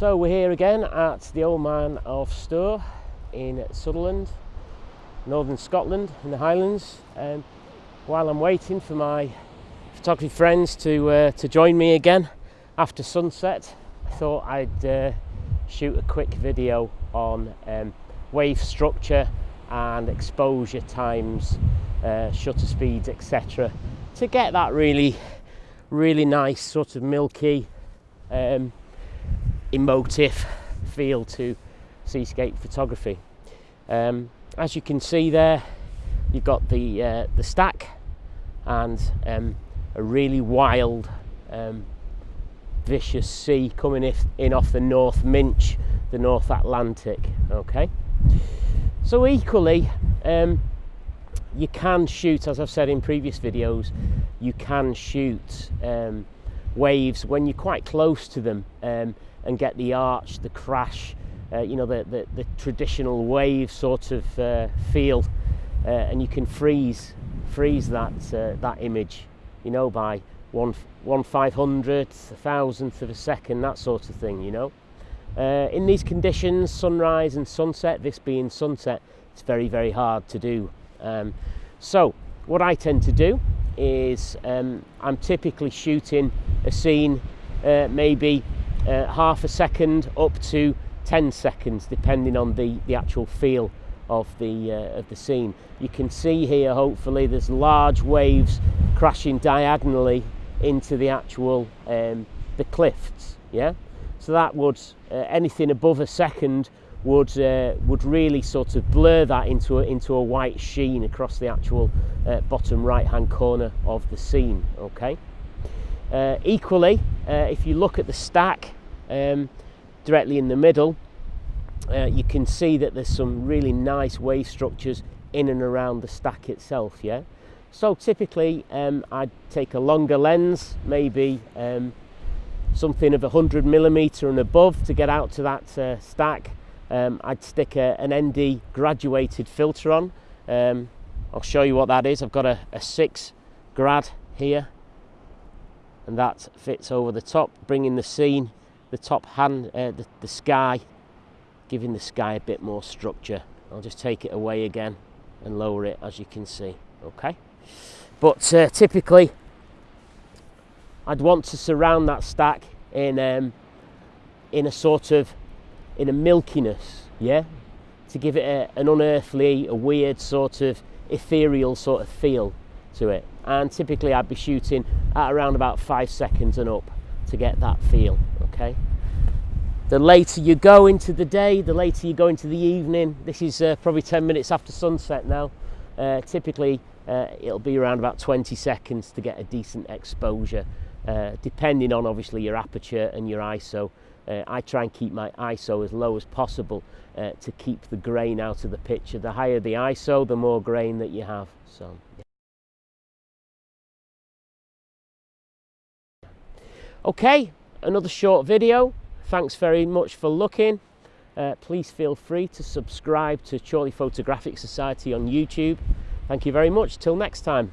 So we're here again at the Old Man of Stoer in Sutherland, northern Scotland in the Highlands. Um, while I'm waiting for my photography friends to uh, to join me again after sunset, I thought I'd uh, shoot a quick video on um, wave structure and exposure times, uh, shutter speeds, etc. To get that really, really nice sort of milky, um, emotive feel to seascape photography. Um, as you can see there, you've got the uh, the stack and um, a really wild, um, vicious sea coming in off the North Minch, the North Atlantic. Okay. So equally, um, you can shoot, as I've said in previous videos, you can shoot um, waves when you're quite close to them um, and get the arch, the crash, uh, you know, the, the, the traditional wave sort of uh, feel. Uh, and you can freeze, freeze that, uh, that image, you know, by one, one five hundredth, a thousandth of a second, that sort of thing, you know. Uh, in these conditions, sunrise and sunset, this being sunset, it's very, very hard to do. Um, so what I tend to do is um, I'm typically shooting a scene uh, maybe uh, half a second up to 10 seconds depending on the, the actual feel of the, uh, of the scene. You can see here hopefully there's large waves crashing diagonally into the actual um, the cliffs yeah so that would uh, anything above a second would uh, would really sort of blur that into a, into a white sheen across the actual uh, bottom right hand corner of the scene okay uh, equally uh, if you look at the stack um, directly in the middle uh, you can see that there's some really nice wave structures in and around the stack itself yeah so typically um, I'd take a longer lens maybe um, something of 100 millimeter and above to get out to that uh, stack. Um, I'd stick a, an ND graduated filter on. Um, I'll show you what that is. I've got a, a six grad here and that fits over the top, bringing the scene, the top hand, uh, the, the sky, giving the sky a bit more structure. I'll just take it away again and lower it as you can see, okay? But uh, typically I'd want to surround that stack in um, in a sort of in a milkiness, yeah, to give it a, an unearthly, a weird sort of ethereal sort of feel to it. And typically I'd be shooting at around about five seconds and up to get that feel, okay? The later you go into the day, the later you go into the evening, this is uh, probably 10 minutes after sunset now, uh, typically uh, it'll be around about 20 seconds to get a decent exposure uh, depending on obviously your aperture and your ISO. Uh, I try and keep my ISO as low as possible uh, to keep the grain out of the picture. The higher the ISO, the more grain that you have. So. Yeah. Okay, another short video. Thanks very much for looking. Uh, please feel free to subscribe to Chorley Photographic Society on YouTube. Thank you very much. Till next time.